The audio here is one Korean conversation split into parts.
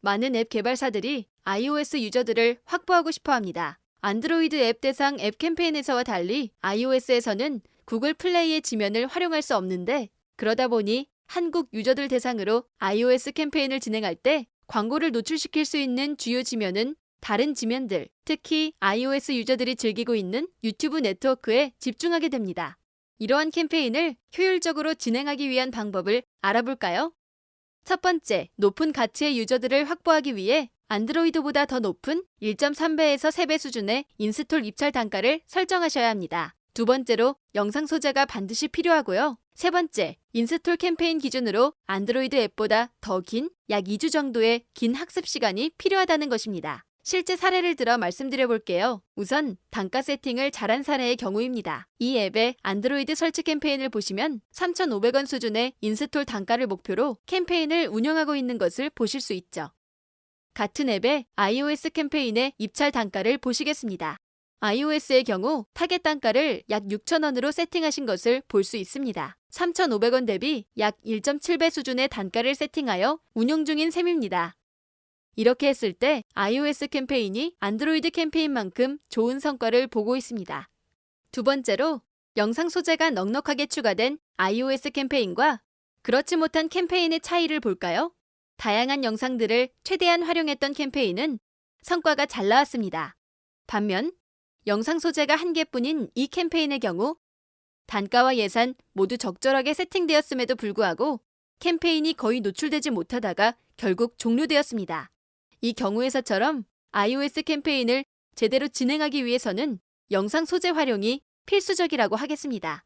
많은 앱 개발사들이 iOS 유저들을 확보하고 싶어 합니다. 안드로이드 앱 대상 앱 캠페인에서와 달리 iOS에서는 구글 플레이의 지면을 활용할 수 없는데 그러다 보니 한국 유저들 대상으로 iOS 캠페인을 진행할 때 광고를 노출시킬 수 있는 주요 지면은 다른 지면들, 특히 iOS 유저들이 즐기고 있는 유튜브 네트워크에 집중하게 됩니다. 이러한 캠페인을 효율적으로 진행하기 위한 방법을 알아볼까요? 첫 번째, 높은 가치의 유저들을 확보하기 위해 안드로이드보다 더 높은 1.3배에서 3배 수준의 install 입찰 단가를 설정하셔야 합니다. 두 번째로 영상 소재가 반드시 필요하고요. 세 번째, install 캠페인 기준으로 안드로이드 앱보다 더 긴 약 2주 정도의 긴 학습 시간이 필요하다는 것입니다. 실제 사례를 들어 말씀드려 볼게요. 우선 단가 세팅을 잘한 사례의 경우입니다. 이 앱의 안드로이드 설치 캠페인을 보시면 3,500원 수준의 install 단가를 목표로 캠페인을 운영하고 있는 것을 보실 수 있죠. 같은 앱의 iOS 캠페인의 입찰 단가를 보시겠습니다. iOS의 경우 타겟 단가를 약 6,000원으로 세팅하신 것을 볼 수 있습니다. 3,500원 대비 약 1.7배 수준의 단가를 세팅하여 운영 중인 셈입니다. 이렇게 했을 때 iOS 캠페인이 안드로이드 캠페인만큼 좋은 성과를 보고 있습니다. 두 번째로 영상 소재가 넉넉하게 추가된 iOS 캠페인과 그렇지 못한 캠페인의 차이를 볼까요? 다양한 영상들을 최대한 활용했던 캠페인은 성과가 잘 나왔습니다. 반면 영상 소재가 한 개뿐인 이 캠페인의 경우 단가와 예산 모두 적절하게 세팅되었음에도 불구하고 캠페인이 거의 노출되지 못하다가 결국 종료되었습니다. 이 경우에서처럼 iOS 캠페인을 제대로 진행하기 위해서는 영상 소재 활용이 필수적이라고 하겠습니다.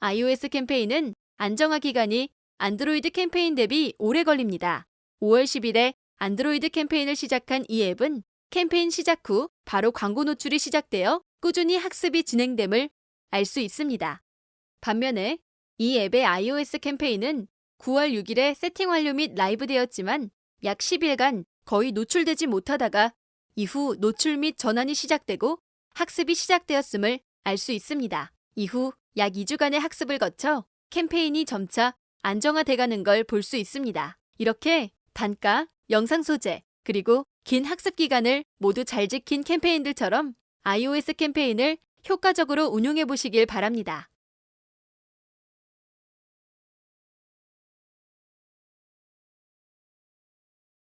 iOS 캠페인은 안정화 기간이 안드로이드 캠페인 대비 오래 걸립니다. 5월 10일에 안드로이드 캠페인을 시작한 이 앱은 캠페인 시작 후 바로 광고 노출이 시작되어 꾸준히 학습이 진행됨을 알 수 있습니다. 반면에 이 앱의 iOS 캠페인은 9월 6일에 세팅 완료 및 라이브 되었지만 약 10일간 거의 노출되지 못하다가 이후 노출 및 전환이 시작되고 학습이 시작되었음을 알 수 있습니다. 이후 약 2주간의 학습을 거쳐 캠페인이 점차 안정화돼가는 걸 볼 수 있습니다. 이렇게 단가, 영상 소재, 그리고 긴 학습 기간을 모두 잘 지킨 캠페인들처럼 iOS 캠페인을 효과적으로 운용해 보시길 바랍니다.